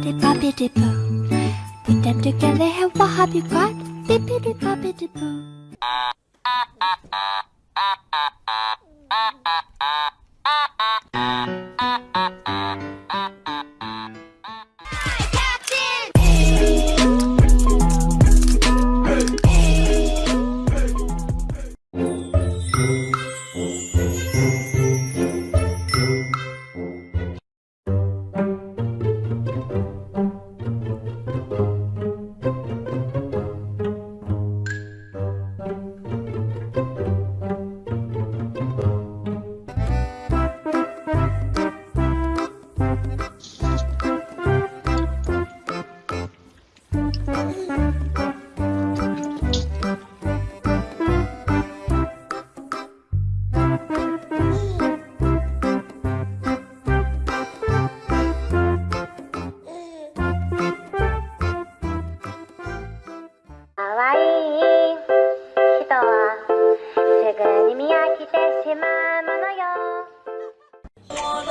Bippity boppity boo. Put them together and what have you got? Bippity boppity boo.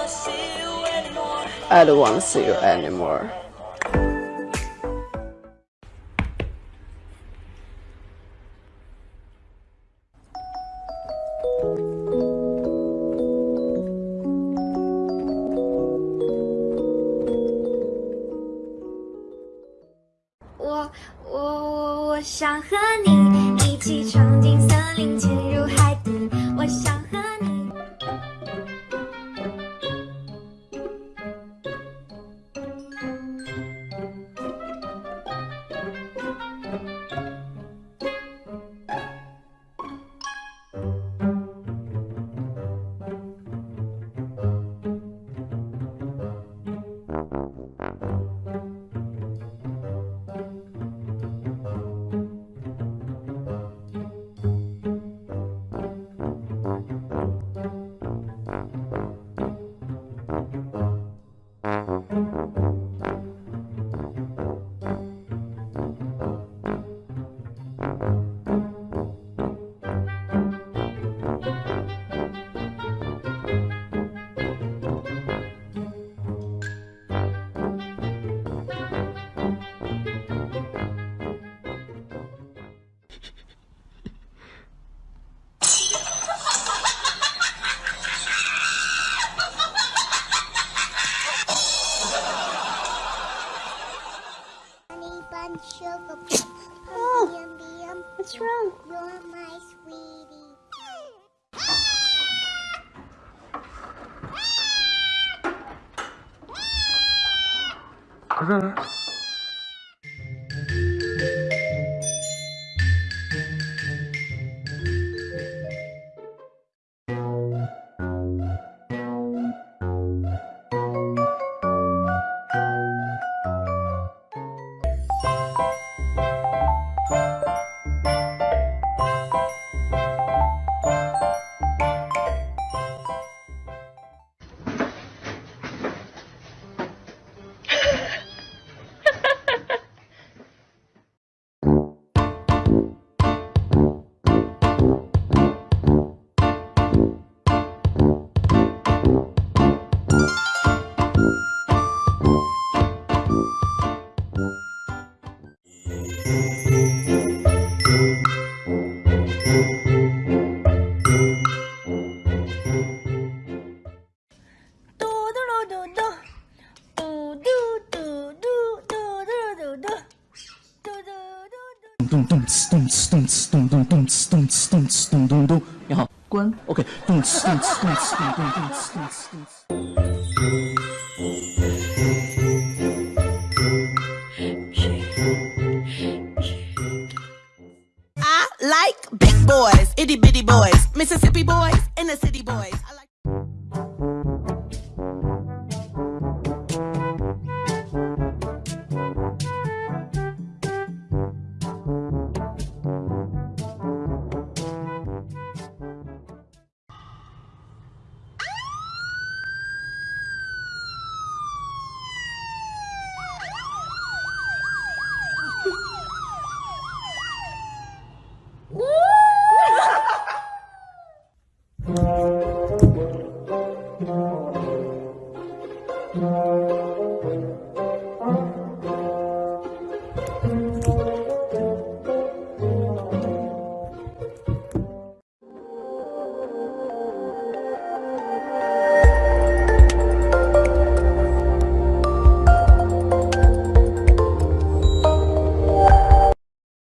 I don't want to see you anymore. I 我我我想和你 Oh, what's wrong? You're my sweetie. 그 咚咚呲咚呲咚呲咚咚咚呲咚呲咚呲咚咚咚，你好，关，OK，咚呲咚呲咚呲咚咚咚呲咚呲咚呲。I like big boys, itty bitty boys, Mississippi boys, and the city boys. I like